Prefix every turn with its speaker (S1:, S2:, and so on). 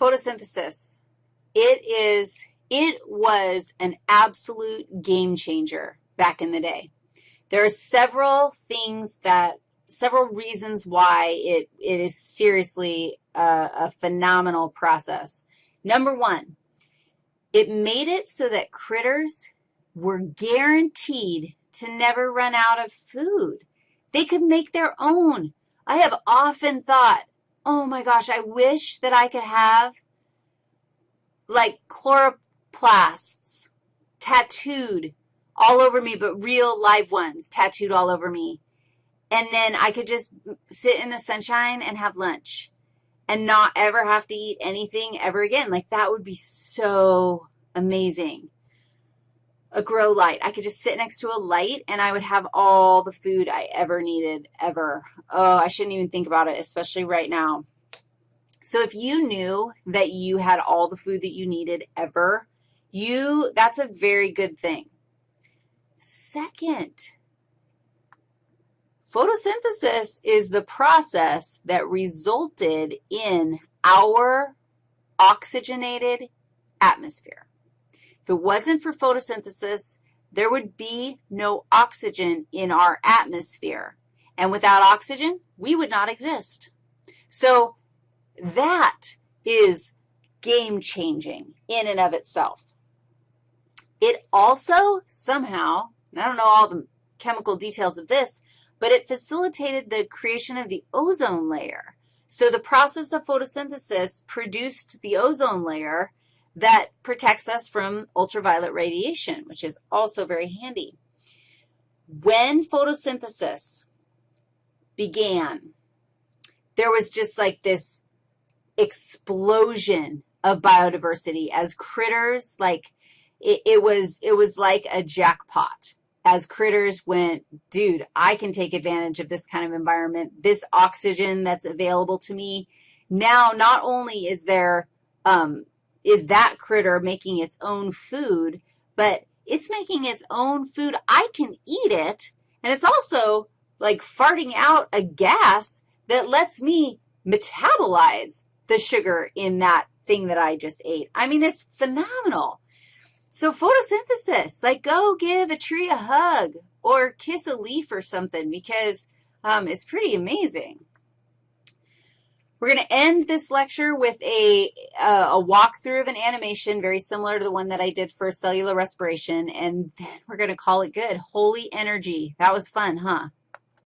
S1: photosynthesis. It is, it was an absolute game changer back in the day. There are several things that, several reasons why it, it is seriously a, a phenomenal process. Number one, it made it so that critters were guaranteed to never run out of food. They could make their own. I have often thought, oh my gosh, I wish that I could have like chloroplasts tattooed all over me, but real live ones tattooed all over me. And then I could just sit in the sunshine and have lunch and not ever have to eat anything ever again. Like that would be so amazing. A grow light. I could just sit next to a light and I would have all the food I ever needed ever. Oh, I shouldn't even think about it, especially right now. So if you knew that you had all the food that you needed ever, you, that's a very good thing. Second, photosynthesis is the process that resulted in our oxygenated atmosphere. If it wasn't for photosynthesis, there would be no oxygen in our atmosphere. And without oxygen, we would not exist. So that is game-changing in and of itself. It also somehow, I don't know all the chemical details of this, but it facilitated the creation of the ozone layer. So the process of photosynthesis produced the ozone layer that protects us from ultraviolet radiation, which is also very handy. When photosynthesis began, there was just like this explosion of biodiversity as critters, like it, it, was, it was like a jackpot as critters went, dude, I can take advantage of this kind of environment, this oxygen that's available to me. Now, not only is there, um, is that critter making its own food, but it's making its own food. I can eat it, and it's also like farting out a gas that lets me metabolize the sugar in that thing that I just ate. I mean, it's phenomenal. So photosynthesis, like go give a tree a hug or kiss a leaf or something because um, it's pretty amazing. We're going to end this lecture with a, a walkthrough of an animation very similar to the one that I did for cellular respiration, and then we're going to call it good. Holy energy. That was fun, huh?